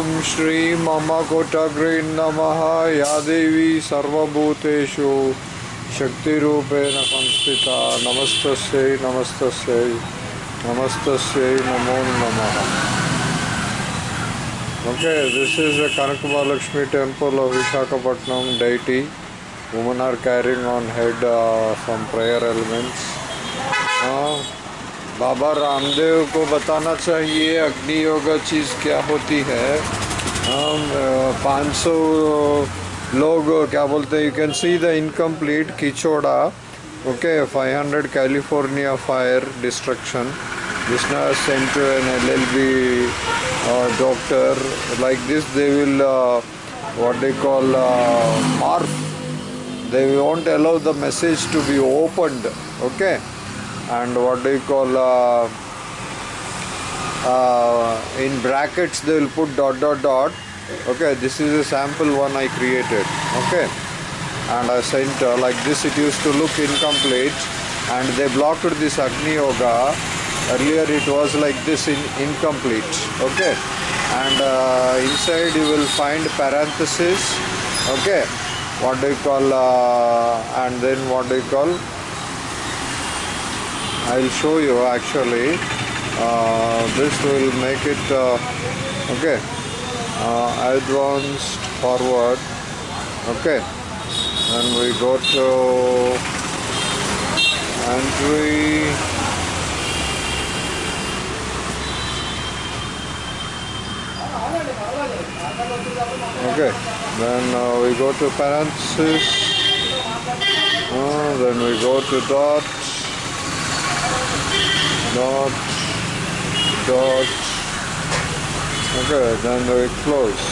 ओम श्री मम कोटाग्रे नम। या देवी सर्वभूतेषु शक्ति संस्थिता। नमस्त नमस्त नमस्त नमो नम। Okay this is the Kanaka Mahalakshmi temple of Visakhapatnam deity woman are carrying on head from prayer elements Baba Ramdev को बताना चाहिए, अग्नि योग चीज़ क्या होती है? हम 500 लोग, क्या बोलते हैं you can see the incomplete किचोड़ा okay 500 California fire destruction जिसना sent N L L B doctor like this they will what they call मार्फ they won't allow the message to be opened okay? And what do you call uh, uh, in brackets they will put dot dot dot. Okay this is a sample one I created. Okay. And I sent uh, like this it used to look incomplete. And they blocked this Agni Yoga. Earlier it was like this in incomplete. Okay. And uh, inside you will find parenthesis okay. What do you call uh, and then what do you call I'll show you actually. Uh, this will make it uh, okay. Uh, advanced forward. Okay. And we go to entry. Okay. Then uh, we go to parenthesis. Uh, then we go to dot dot dot okay then very close.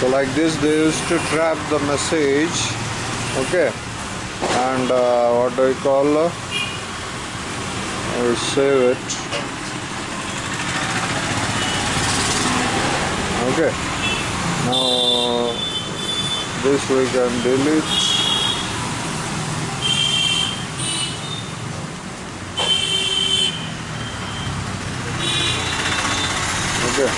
So like this they used to trap the message. Okay. And uh, what do we call? Uh, we save it. Okay. Now this we can delete okay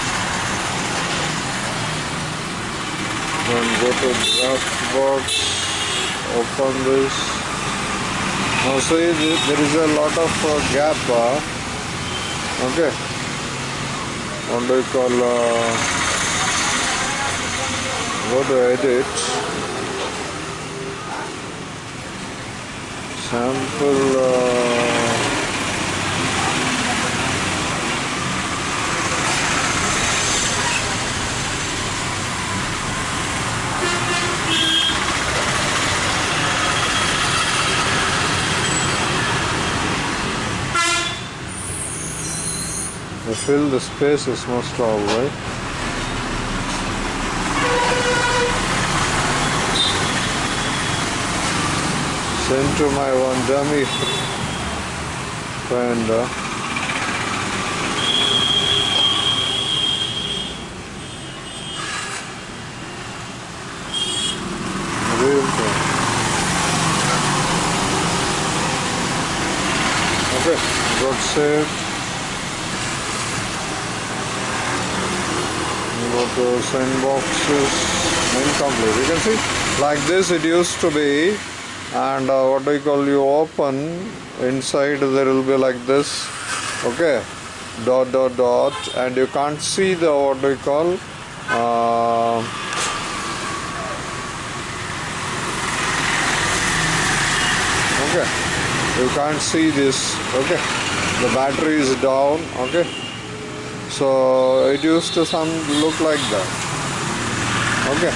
then go to draft box open this now see there is a lot of uh, gap uh, okay. What do call uh, go to edit? Sample uh, fill the spaces most probably. Send to my one dummy friend. real thing. Okay, got saved. Go to send boxes. Incomplete. You can see like this it used to be and uh, what do you call you open. Inside there will be like this. Okay. Dot dot dot. And you can't see the what do you call uh, okay. You can't see this. Okay. The battery is down. Okay so it used to some look like that. Okay.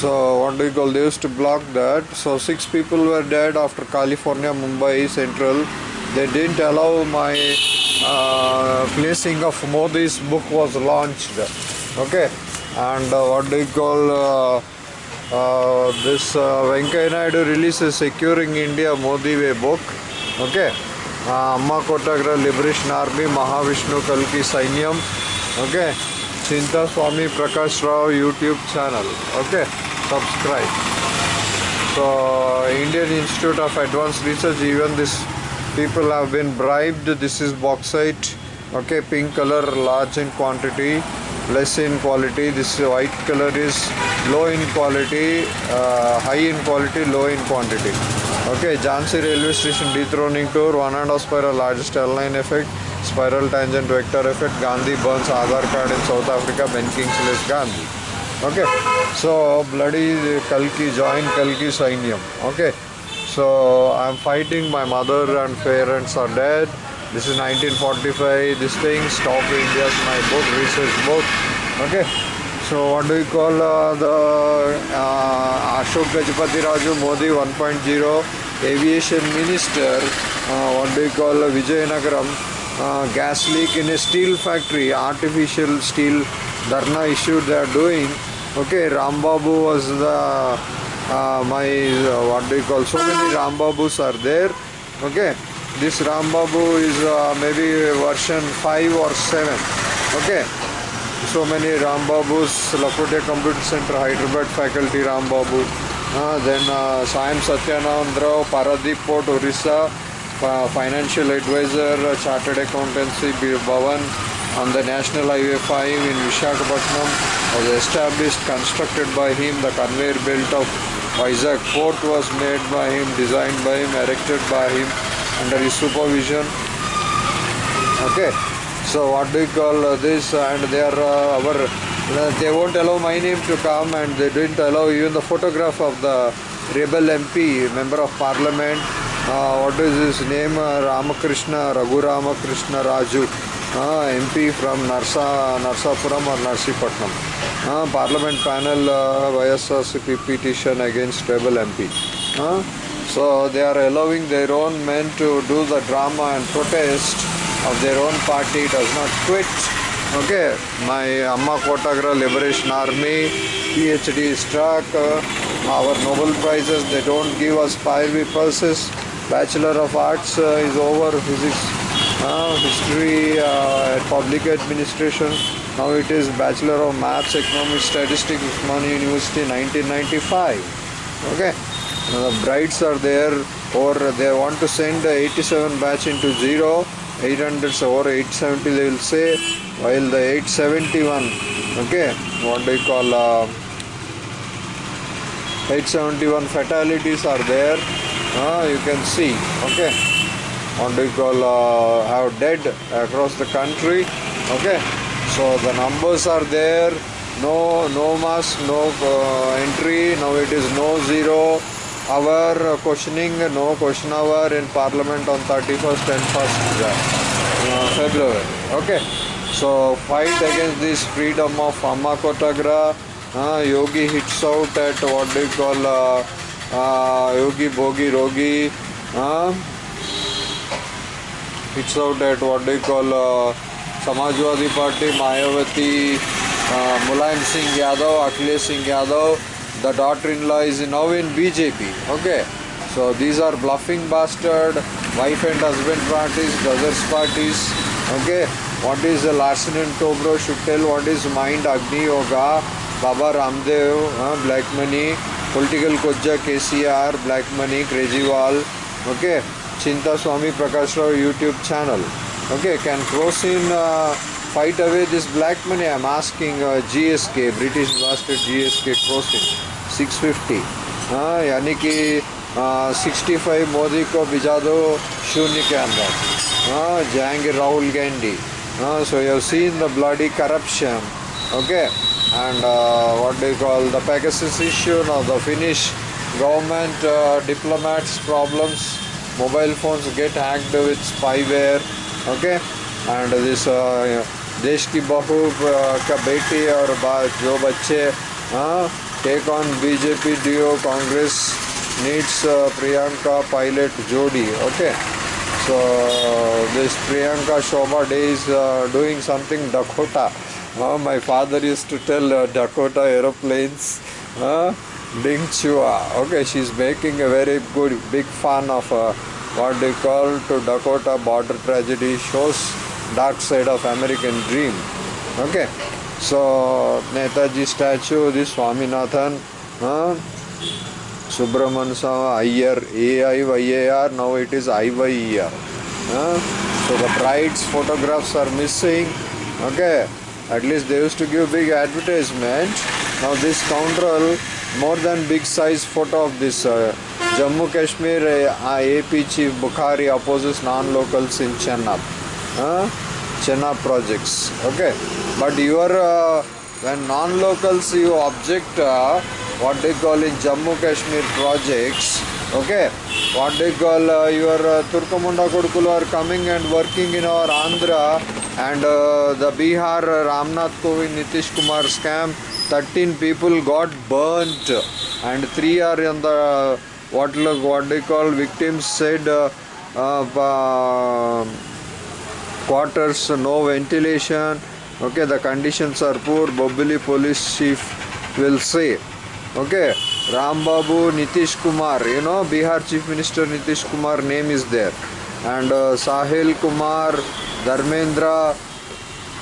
So what do you call they used to block that. So six people were dead after california mumbai central. They didn't allow my uh, placing of modi's book was launched. Okay. And uh, what do you call uh, uh, this uh, Venkaiah Naidu releases Securing India Modi Way book. Okay अम्मा कोटग्रह liberation army Mahavishnu कल की सैन्यम okay चिंता Swami Prakash Rao YouTube channel okay subscribe so Indian Institute of Advance Research even this people have been bribed this is bauxite okay pink colour large in quantity less in quality this white colour is low in quality high in quality low in quantity okay Jhansi railway station dethroning tour one and a spiral largest L9 effect spiral tangent vector effect Gandhi burns Aadhaar card in South Africa Ben Kingsley's Gandhi. Okay so bloody Kalki join Kalki Sainyam. Okay so I'm fighting my mother and parents are dead. This is 1945 this thing stop India's my book research book okay so what do you call uh, the uh, Ashok Gajapati Raju Modi 1.0 aviation minister uh, what do you call uh, Vijayanagaram uh, gas leak in a steel factory artificial steel dharna issue they are doing. Okay Rambabu was the uh, my uh, what do you call so many Rambabus are there. Okay this Rambabu is uh, maybe version 5 or 7 okay so many Rambabus Lakotia Computer Center Hyderabad faculty Rambabu uh, then uh, Sayam Satyanandra Paradeep Port Orissa uh, financial advisor uh, chartered accountancy Bhavan on the National Highway 5 in Vishakhapatnam was established constructed by him. The conveyor belt of Isaac port was made by him designed by him erected by him under his supervision. Okay so what do you call uh, this and they are uh, our uh, they won't allow my name to come and they didn't allow even the photograph of the rebel MP member of parliament. Uh, what is his name? Uh, Ramakrishna Raghu Ramakrishna Raju. Uh, MP from Narsa Narsapuram or Narsipatnam uh, parliament panel uh, YSRCP petition against rebel MP uh, so they are allowing their own men to do the drama and protest of their own party does not quit. Okay, my Amma Kotagra Liberation Army PhD struck. Uh, our Nobel Prizes they don't give us fiery pulses. Bachelor of Arts uh, is over. Physics, uh, history, uh, public administration. Now it is Bachelor of Maths, Economics, Statistics, Osmania University, 1995. Okay the brides are there or they want to send the 87 batch into 0 800 or 870 they will say while the 871 okay? What do you call uh, 871 fatalities are there. Uh, you can see okay? What do you call uh, have dead across the country okay? So the numbers are there. No no mask no uh, entry. Now it is no zero our questioning no question hour in parliament on 31st and 1st uh, february okay so fight against this freedom of amma kotagra uh, yogi hits out at what do you call uh, uh, yogi bogi rogi uh, hits out at what do you call uh, samajwadi party mayawati uh, mulayam singh yadav akhilesh singh yadav the daughter-in-law is now in BJP. Okay, so these are bluffing bastard, wife and husband parties, brothers parties. Okay, what is the Larsen and Tobro should tell what is mind Agni Yoga, Baba Ramdev, uh, Black Money, Political Koja KCR, Black Money, Krejewal. Okay, Chinta Swami Prakash Rao YouTube channel. Okay, can cross in. Uh, fight away this black money i'm asking uh, gsk british bastard gsk crossing 650 हाँ यानी कि sixty five Modi को भिजा दो शून्य के अंदर हाँ जाएंगे राहुल गांधी हाँ so you seen the bloody corruption okay and uh, what do you call the Pegasus issue now the Finnish government uh, diplomats problems mobile phones get hacked with spyware okay and this uh, देश की बहू का बेटी और जो बच्चे take on BJP do Congress needs uh, Priyanka pilot Jodi. Okay, so this Priyanka Shobha Day is uh, doing something Dakota. Uh, my father used to tell uh, Dakota aeroplanes. Uh, Ding Chua. Okay, she's making a very good big fan of uh, what they call to Dakota border tragedy shows dark side of American dream. Okay, so Netaji statue, this Swaminathan. Uh, Subramanian Iyer, A-I-Y-A-R, now it is I-Y-E-R. Huh? So the bride's photographs are missing. Okay, at least they used to give big advertisement. Now this scoundrel, more than big size photo of this uh, Jammu Kashmir uh, AP chief Bukhari opposes non-locals in Chenab. Chenab projects. Okay, but your uh, when non-locals you object uh, what they call in Jammu Kashmir projects okay? What they call uh, your uh, Turkamunda Kodukulu are coming and working in our Andhra and uh, the Bihar uh, Ramnath Kovind Nitish Kumar scam 13 people got burnt and 3 are in the what what they call victims said uh, uh, quarters no ventilation. Okay the conditions are poor. Bobbili police chief will say. Okay ram babu nitish kumar you know bihar chief minister nitish kumar name is there. And uh, sahil kumar dharmendra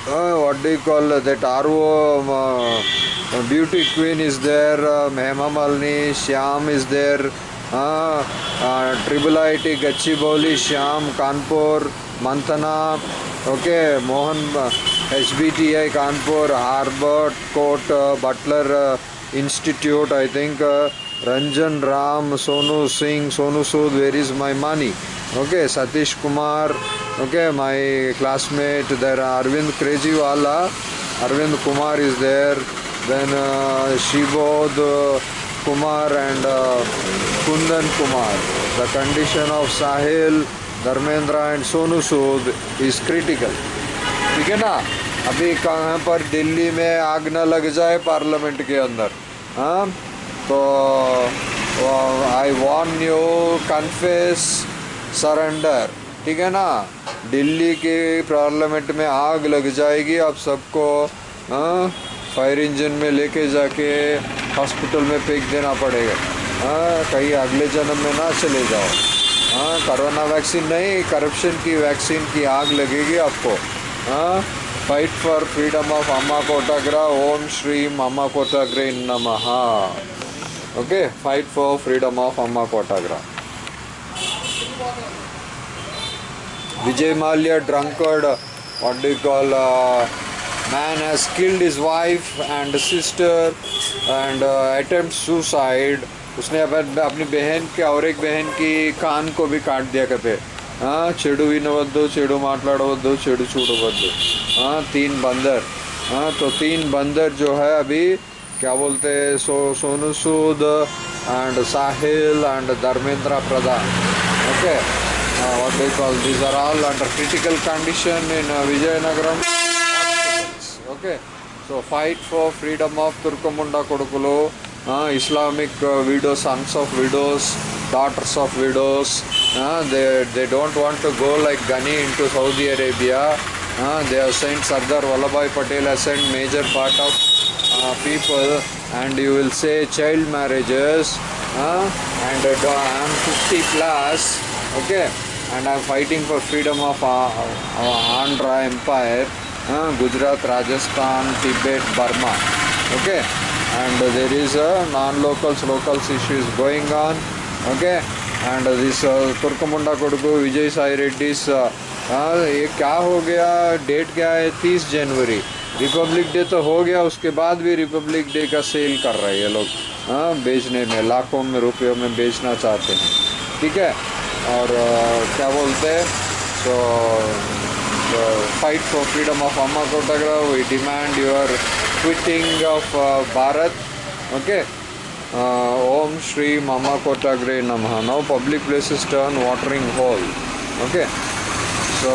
uh, what do you call that ro um, uh, beauty queen is there uh, Hema Malini, Shyam is there uh, uh, Triple IT Gachibowli Shyam Kanpur Mantana okay Mohan uh, HBTI Kanpur Harvard Court uh, Butler uh, Institute, I think uh, Ranjan Ram, Sonu Singh, Sonu Sood, where is my money? Okay, Satish Kumar, okay, my classmate, there Arvind Krejiwala, Arvind Kumar is there, then uh, uh, Kumar and uh, Kundan Kumar. The and Sonu Sood is critical. ठीक है ना? अभी कहाँ पर दिल्ली में आग न लग जाए पार्लियामेंट के अंदर हाँ? तो I want you confess surrender ठीक है ना? दिल्ली के पार्लियामेंट में आग लग जाएगी, आप सबको हाँ? फायर इंजन में लेके जाके हॉस्पिटल में फेंक देना पड़ेगा हाँ? कहीं अगले जन्म में ना चले जाओ। हाँ करोना वैक्सीन नहीं करप्शन की वैक्सीन की आग लगेगी आपको। हाँ fight for freedom of Amma कोटाग्रा ओम श्री अम्मा कोटाग्रे इन नम okay fight for freedom of Amma कोटाग्रह Vijay Mallya drunkard what do call man has killed is wife and sister and attempt suicide उसने अपन अपनी बहन के और एक बहन की कान को भी काट दिया कहते हाँ చెడు వినవద్దు చెడు మాట్లాడవద్దు చెడు చూడవద్దు हाँ तीन बंदर हाँ तो तीन बंदर जो है अभी क्या बोलते हैं so Sonu Sood and Sahil and Dharmendra Pradhan okay uh, what they call these are all under critical condition in uh, Vijayanagaram hospitals. Okay, so fight for freedom of Turkamunda Kodukulu, uh, Islamic uh, widows, sons of widows, daughters of widows. They, they don't want to go like Ghani into Saudi Arabia. They have sent Sardar Vallabhbhai Patel has sent major part of uh, people and you will say child marriages and uh, I'm 50 plus okay and I'm fighting for freedom of uh, uh, Andhra Empire uh, Gujarat Rajasthan Tibet Burma okay and there is a non-locals locals issues going on okay? And this uh, Kodugu Vijay Sai Reddy's uh, हाँ ये क्या हो गया? Date क्या है? तीस जनवरी। Republic day तो हो गया उसके बाद भी रिपब्लिक डे का सेल कर रहे हैं ये लोग। हाँ बेचने में लाखों में रुपयों में बेचना चाहते हैं। ठीक है? और अ, क्या बोलते हैं? So fight for freedom of Amma कोटाग्रा we demand your tweeting of Bharat okay ओम श्री मामा कोटाग्रे नम now public places turn watering hole okay so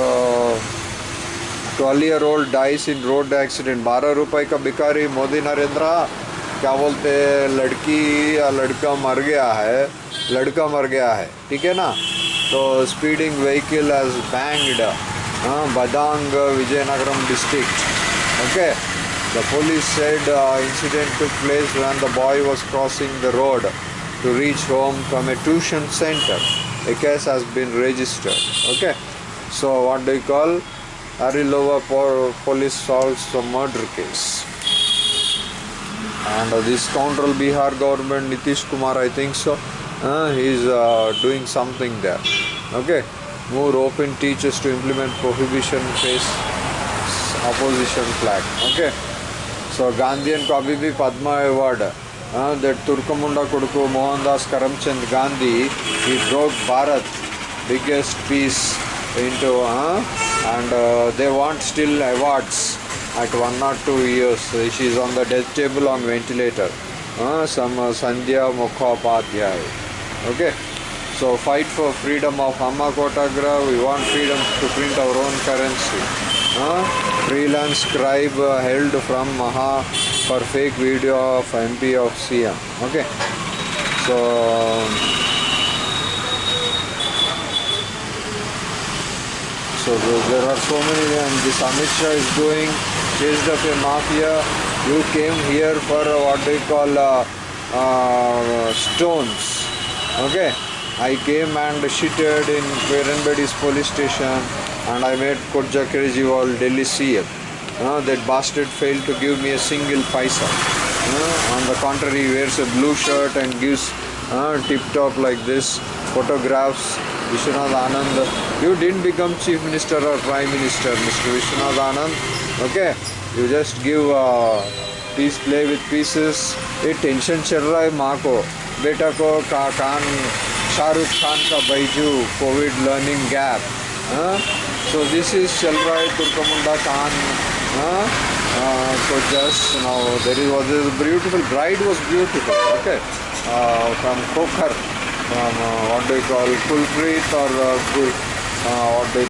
twelve year old dies in road accident बारह रुपए का भिकारी मोदी नरेंद्र क्या बोलते लड़की या लड़का मर गया है लड़का मर गया है ठीक है ना तो speeding vehicle as banged बदांग Vizianagaram district okay the police said uh, incident took place when the boy was crossing the road to reach home from a tuition center. A case has been registered. Okay. So what do you call? Arilova po- police solves the murder case. And uh, this scoundrel Bihar government, Nitish Kumar, I think so, uh, he's uh, doing something there. Okay, more open teachers to implement prohibition face opposition flag. Okay, so Gandhian kavi Padma award that తుర్కముండ కొడుకు మోహన్ దాస్ కరమ్చంద్ గాంధీ ఈ broke Bharat biggest peace into and they want still awards at one not two years she on the death table on ventilator some Sandhya Mukhopadhyay okay so fight for freedom of Amma కోటాగ్రా we want freedom to print our own currency freelance scribe held from Maha for fake video of MP of CM okay so So there are so many, and this Amit is doing chased up a mafia. You came here for what they call uh, uh, stones. Okay, I came and shitted in Perenbedi's police station, and I made Kodja Kejriwal Delhi CM. Uh, that bastard failed to give me a single paisa. Uh, on the contrary, he wears a blue shirt and gives uh, tip top like this photographs Vishwanath Anand. You didn't become chief minister or prime minister, Mr. Vishwanath Anand. Okay, you just give uh, peace, play with pieces. ये tension चल रहा है माँ को बेटा को का कान शाहरुख खान का Baiju Covid learning gap so this is Shalrai Turkamunda Khan uh, so just you now there is was this beautiful bride was beautiful okay? Uh, from Kokhar from uh, what do you call Kulpreet or uh, uh what do you